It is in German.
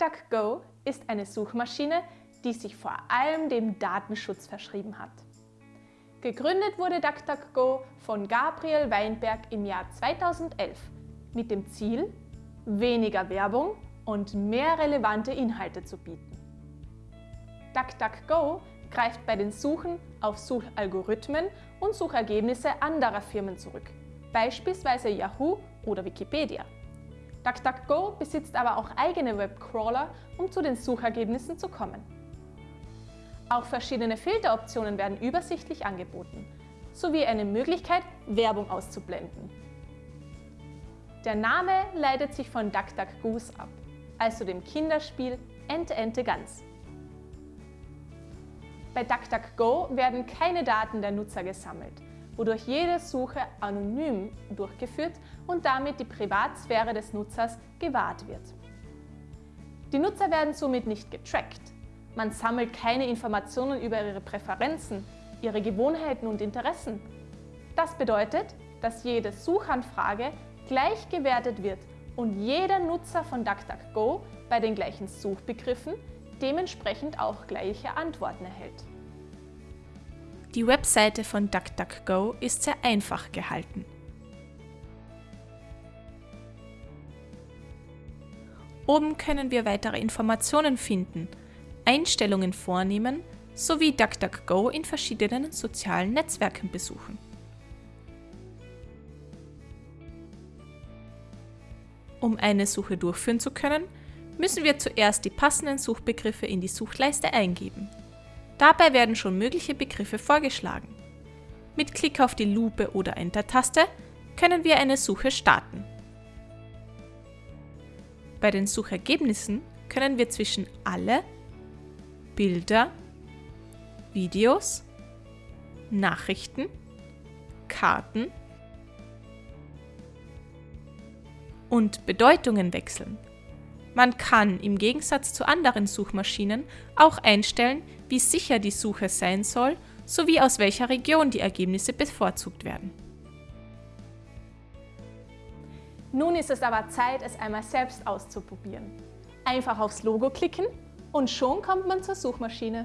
DuckDuckGo ist eine Suchmaschine, die sich vor allem dem Datenschutz verschrieben hat. Gegründet wurde DuckDuckGo von Gabriel Weinberg im Jahr 2011 mit dem Ziel, weniger Werbung und mehr relevante Inhalte zu bieten. DuckDuckGo greift bei den Suchen auf Suchalgorithmen und Suchergebnisse anderer Firmen zurück, beispielsweise Yahoo oder Wikipedia. DuckDuckGo besitzt aber auch eigene Webcrawler, um zu den Suchergebnissen zu kommen. Auch verschiedene Filteroptionen werden übersichtlich angeboten, sowie eine Möglichkeit, Werbung auszublenden. Der Name leitet sich von DuckDuckGoose ab, also dem Kinderspiel Ente Ente Gans. Bei DuckDuckGo werden keine Daten der Nutzer gesammelt, wodurch jede Suche anonym durchgeführt und damit die Privatsphäre des Nutzers gewahrt wird. Die Nutzer werden somit nicht getrackt. Man sammelt keine Informationen über ihre Präferenzen, ihre Gewohnheiten und Interessen. Das bedeutet, dass jede Suchanfrage gleich gewertet wird und jeder Nutzer von DuckDuckGo bei den gleichen Suchbegriffen dementsprechend auch gleiche Antworten erhält. Die Webseite von DuckDuckGo ist sehr einfach gehalten. Oben können wir weitere Informationen finden, Einstellungen vornehmen sowie DuckDuckGo in verschiedenen sozialen Netzwerken besuchen. Um eine Suche durchführen zu können, müssen wir zuerst die passenden Suchbegriffe in die Suchleiste eingeben. Dabei werden schon mögliche Begriffe vorgeschlagen. Mit Klick auf die Lupe oder Enter-Taste können wir eine Suche starten. Bei den Suchergebnissen können wir zwischen alle, Bilder, Videos, Nachrichten, Karten und Bedeutungen wechseln. Man kann im Gegensatz zu anderen Suchmaschinen auch einstellen, wie sicher die Suche sein soll sowie aus welcher Region die Ergebnisse bevorzugt werden. Nun ist es aber Zeit, es einmal selbst auszuprobieren. Einfach aufs Logo klicken und schon kommt man zur Suchmaschine.